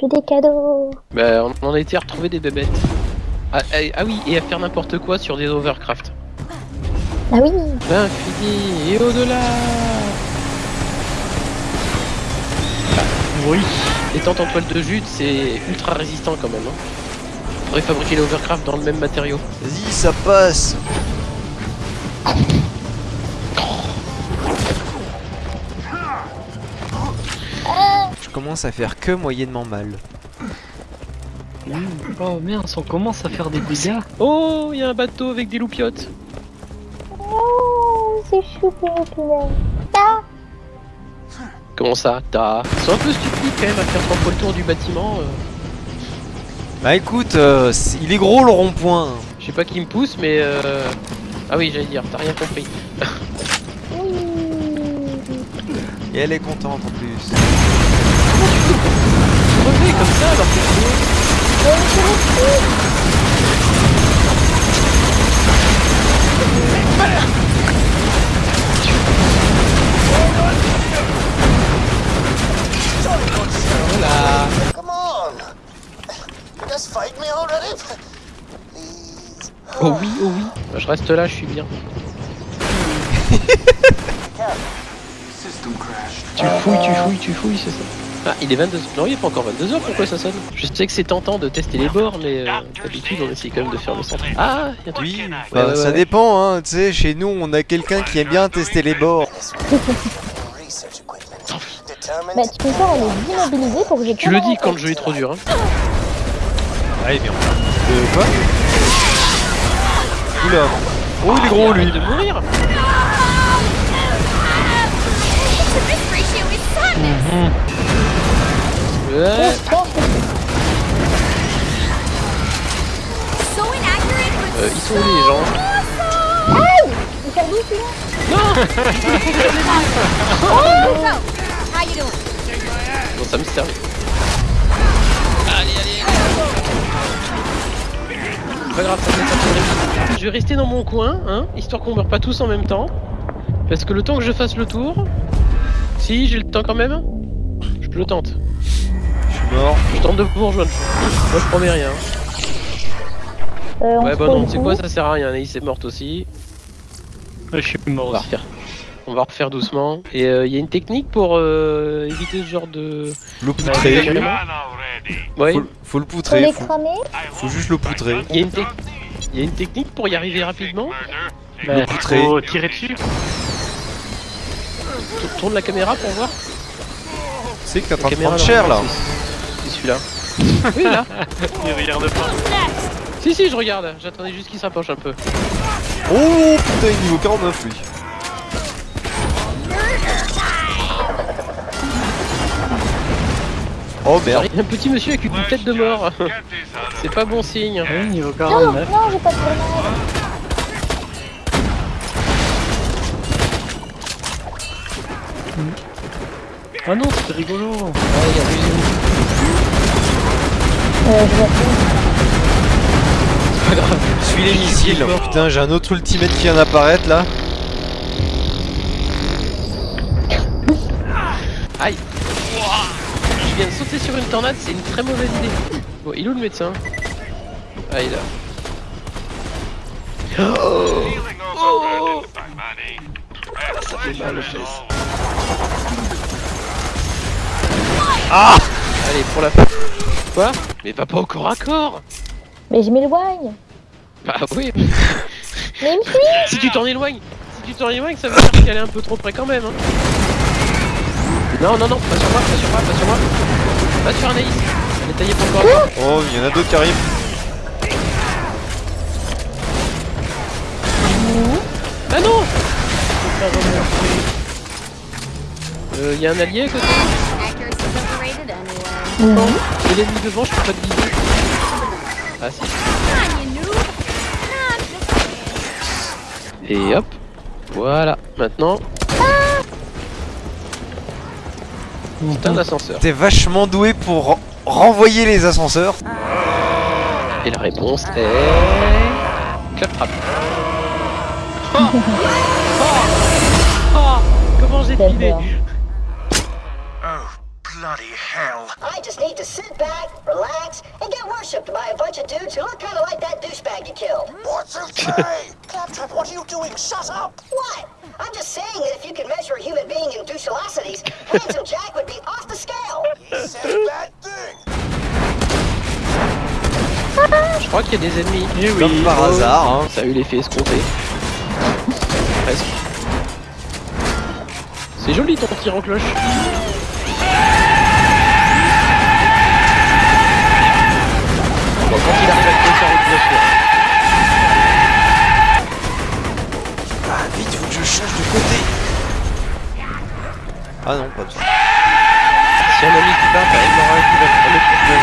J'ai des cadeaux. Bah, on en a été à retrouver des bébêtes. Ah, ah, ah oui, et à faire n'importe quoi sur des overcraft. Ah oui. L'infini et au-delà Oui. Étant en toile de jute, c'est ultra résistant quand même. Hein. Faudrait fabriquer les overcraft dans le même matériau. Vas-y, ça passe commence à faire que moyennement mal. Oh merde, on commence à faire des dégâts. Oh, il y a un bateau avec des loupiottes. Oh, c'est Comment ça T'as... Sont un peu stupides quand même à faire trois fois le tour du bâtiment. euh. Bah écoute, euh, c'est- il est gros le rond-point. Je sais pas qui me pousse, mais euh... Ah oui, j'allais dire, t'as rien compris. Et elle est contente en plus. Comme ça alors que c'est- Ouais, mais c'est le truc. Voilà. Come on! Just fight me already? Please. Oh oui, oh oui. Je reste là, je suis bien. Tu fouilles, tu fouilles, tu fouilles, c'est ça. Ah, il est 22h. Non, il est pas encore 22h, pourquoi ça sonne? Je sais que c'est tentant de tester les bords, mais euh, d'habitude on essaye quand même de faire le centre. Ah, il y a. Oui, Ouais, bah, ouais, ça ouais. dépend, hein. Tu sais, chez nous, on a quelqu'un qui aime bien tester les bords. Bah, tu peux faire aller immobiliser pour que j'ai Tu le dis quand le jeu est trop dur, hein. Allez, bien. De quoi? Oula. Oh, il est gros lui. De mourir Ouais. Euh, ils sont où les gens celui-là Bon, ça me sert. Allez, allez Pas grave, ça fait ça fait Je vais rester dans mon coin, hein, histoire qu'on meurt pas tous en même temps. Parce que le temps que je fasse le tour... Si, j'ai le temps quand même Je le tente. Je suis mort. Je tente de vous rejoindre. Moi, je promets rien. euh, Ouais, bah non, le tu sais coup. quoi, ça sert à rien. Anaïs est morte aussi. Je suis mort On va refaire. On va refaire doucement. Et il y a une technique pour euh, éviter ce genre de... Le Ouais, poutrer. carrément. Ouais, Faut, faut le poutrer. Faut, faut juste le poutrer. il y, a une tec- il y a une technique pour y arriver rapidement. Bah, poutrer. faut tirer dessus. Tour- Tourne la caméra pour voir. Sais que La train de caméra, prendre cher là. Celui-là. Oui, là. Il regarde pas. Si, si, je regarde. J'attendais juste qu'il s'approche un peu. Oh putain, il est niveau 49 lui. Oh merde. Il y a un petit monsieur avec une tête de mort. C'est pas bon signe. Oui, niveau Non, 49. non, j'ai pas de grenade. Ah non, c'est rigolo. Je pas. Suis les missiles. Putain, j'ai un autre ultimate qui vient d'apparaître là. Aïe. Je viens de sauter sur une tornade, c'est une très mauvaise idée. Bon, il est où le médecin? Ah, il est là. Oh Ça fait mal aux fesses. Ah Allez, pour la fin. Quoi? Mais va pas au corps à corps Mais je m'éloigne. Bah oui, Mais il me suit. si tu t'en éloignes, si tu t'en éloignes, ça veut dire qu'elle est un peu trop près quand même. Hein. Non, non, non, pas sur moi, pas sur moi, pas sur moi. Pas sur Anaïs. Elle est taillée pour le corps à corps. Oh, il y en a d'autres qui arrivent. Ah non Euh, y a un allié à côté Non. Et l'ennemi devant, je peux pas te viser. Ah si. Et hop. Voilà. Maintenant. C'est un ascenseur. T'es vachement doué pour ren- renvoyer les ascenseurs. Et la réponse est... Claptrap. Oh oh oh Comment j'ai filé. Oh, bloody hell? I just need to sit back, relax, and get worshipped by a bunch of dudes who look kind of like that douchebag you killed. What's okay? Claptrap, what are you doing? Shut up! What? I'm just saying that if you can measure a human being in douchelocities, Handsome Jack would be off the scale. He said a bad thing. Je crois qu'il y a des ennemis. Eh oui. Comme par hasard, hein. Ça a eu l'effet escompté. Presque. C'est joli ton tir en cloche. Quand il arrive à te faire une bien sûr. Ah, vite, faut que je change de côté. Ah non, pas de ça. Si un ami qui part, t'as Elmora qui va mettre le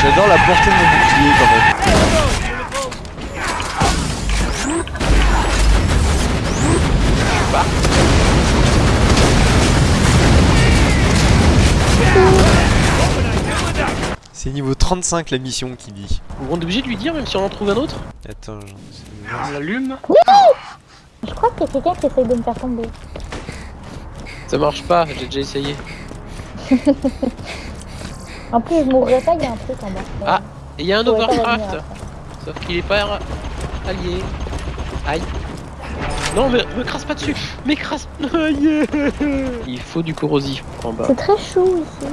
J'adore la portée de mon bouclier quand même. C'est niveau 35 la mission qui dit. On est obligé de lui dire même si on en trouve un autre Attends, j'en voir. On l'allume Je crois y a quelqu'un qui essaye de me faire tomber. Ça marche pas, j'ai déjà essayé. En plus, je mourrais pas, il y a un truc en bas. Ah, Et il y a un overcraft. Sauf qu'il est pas allié. Aïe. Non, mais me crasse pas dessus M'écrase Aïe Il faut du corrosif en bas. C'est très chaud ici.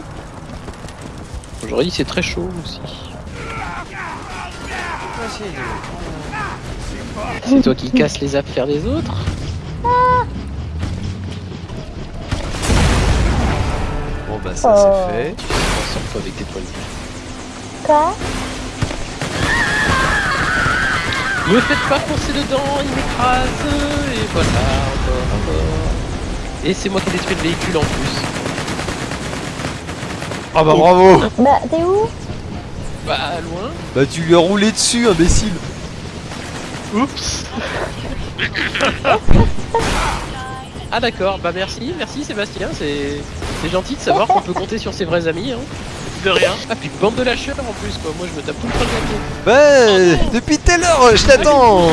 Aujourd'hui, c'est très chaud aussi. C'est toi qui casses les affaires des autres Bon bah ça Oh. c'est fait. Tu t'en sors pas avec tes poils. Quoi? Me faites pas foncer dedans, il m'écrase Et voilà, encore, encore. Et c'est moi qui ai détruit le véhicule en plus. Ah bah bravo Bah, t'es où? Bah, loin. Bah tu lui as roulé dessus imbécile Oups Ah d'accord, bah merci, merci Sébastien, c'est c'est gentil de savoir qu'on peut compter sur ses vrais amis. Hein. De rien. Ah puis bande de lâcheurs en plus quoi, moi je me tape tout le temps le Bah depuis tout à l'heure je t'attends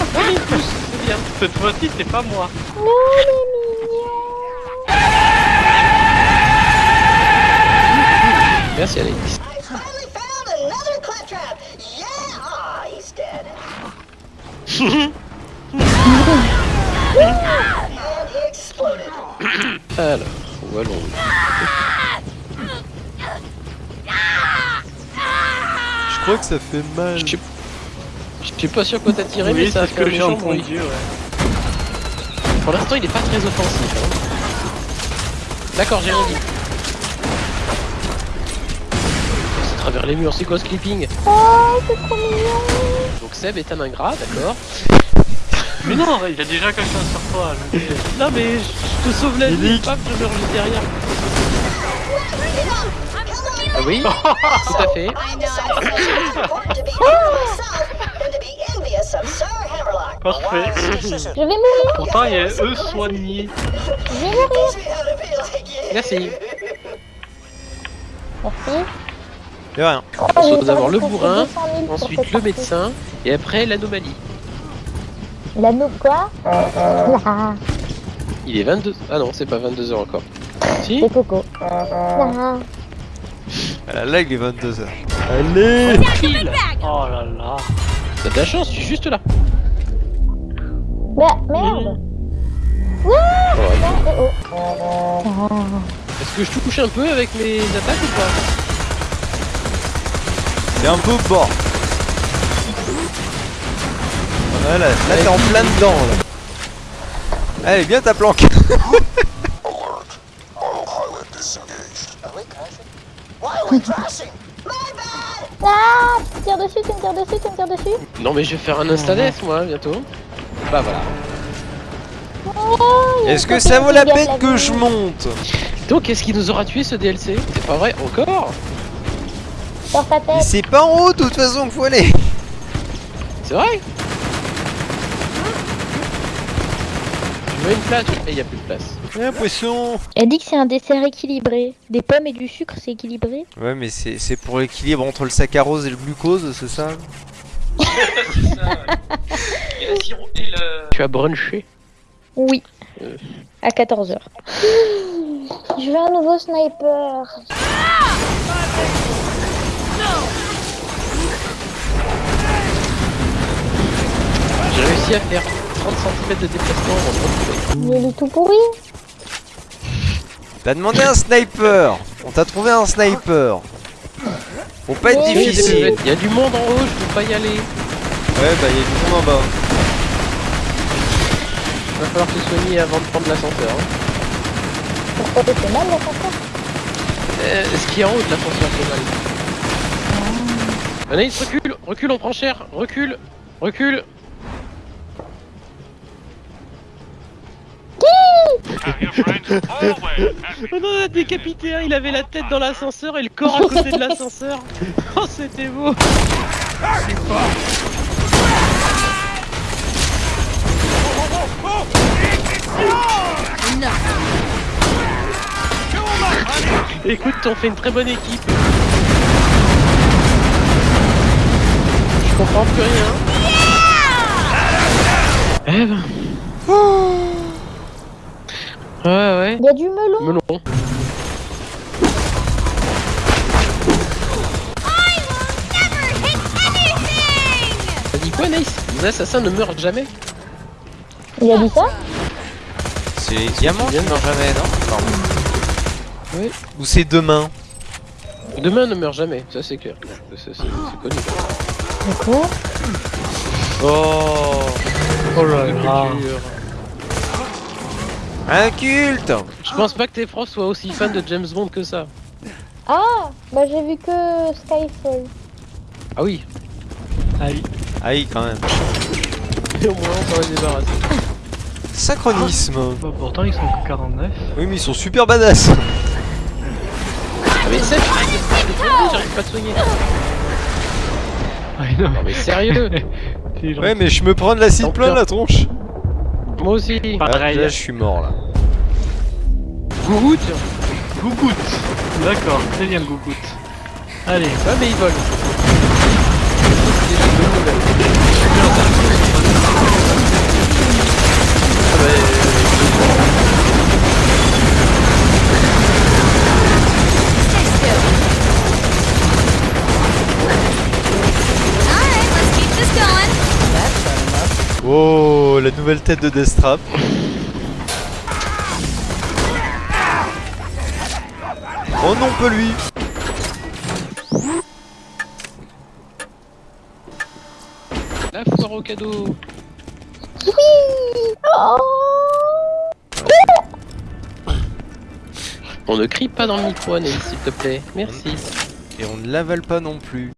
Ah mais il pousse, c'est bien. Cette fois-ci, c'est pas moi. Non, mais he exploded. Alors, où allons Je crois que ça fait mal. Je suis pas sûr quoi t'as tiré mais ça a fait un que j'ai méchant bruit. entendu, ouais. Pour l'instant il est pas très offensif. hein. D'accord, j'ai rien dit. Travers les murs, c'est quoi ce clipping Oh, c'est trop mignon. Donc Seb est un ingrat, d'accord. Mais non, il y a déjà quelqu'un sur toi. je. Non mais je te sauve la vie, je meurs juste derrière. Ah oui, tout à fait. Parfait. Je vais mourir. Pourtant, il y a eux soignés. Je vais mourir. Merci. Merci. Y'a rien. Oh, On doit d'abord le bourrin, 200 000 pour ensuite le médecin, et après l'anomalie. L'anneau quoi Il est 22... Ah non, c'est pas 22h encore. Si c'est Coco. Là. Ah, Là il est 22h. Allez Oh là là. T'as de la chance, tu es juste là. Mais merde. Ouais. Oh, oh. Ah. Est-ce que je touche un peu avec mes attaques ou pas? C'est un peu bas. Voilà, là t'es en plein dedans là. Allez bien ta planque! Ah, tu me tires dessus, tu me tires dessus, tu me tires dessus. Non mais je vais faire un instades moi bientôt. Bah voilà. Oh, Est-ce que ça vaut la peine que je monte? Donc qu'est-ce qui nous aura tué ce DLC C'est pas vrai encore? Sur ta Mais tête. c'est pas en haut de toute façon qu'il faut aller C'est vrai Je mets une place et y a plus de place. J'ai l'impression Elle dit que c'est un dessert équilibré. Des pommes et du sucre, c'est équilibré. Ouais mais c'est c'est pour l'équilibre entre le saccharose et le glucose, c'est ça Tu as brunché Oui. Euh. À 14h. Je veux un nouveau sniper. J'ai réussi à faire 30 cm de déplacement en 30 secondes. Il est tout pourri. T'as demandé un sniper On t'a trouvé un sniper Faut pas être difficile Il y a du monde en haut, je peux pas y aller. Ouais bah il y a du monde en bas Va falloir te soigner avant de prendre l'ascenseur. hein. Pourquoi t'es fait mal là encore Euh, ce qui est en haut de l'ascenseur, c'est mal. Anaïs, recule, recule, on prend cher, recule, recule. On en a décapité un, il avait la tête dans l'ascenseur et le corps à côté de l'ascenseur. Oh, c'était beau. Écoute, on fait une très bonne équipe. Je comprends plus rien. Eh ben. Ouais, ouais. Il y a du melon. Melon. T'as dit quoi, Nice Les assassins ne meurent jamais Il a dit ça C'est les diamants qui meurent jamais non? Oui. Ou c'est demain? Demain ne meurt jamais, ça c'est clair. C'est connu. D'accord. Oh Oh là là. culture. Un culte Je pense pas que tes profs soient aussi fans de James Bond que ça. Ah Bah j'ai vu que Skyfall. Ah oui, Ah oui. Ah oui quand même et au moins on s'en est débarrassé. Synchronisme Bah, pourtant ils sont que 49. Oui mais ils sont super badass Ah mais demandé, j'arrive pas à te soigner. Ah non. Non mais sérieux. Ouais mais je me prends de l'acide plein la tronche Moi aussi. Pas- Ah, Pareil. Là je suis mort là Gougout Gougout. D'accord, c'est bien Gougout. Allez. Ah mais il vole. Ah bah, Oh la nouvelle tête de Deathtrap Oh non pas lui La foire au cadeau. Oh On ne crie pas dans le micro, s'il te plaît. Merci. Et on ne l'avale pas non plus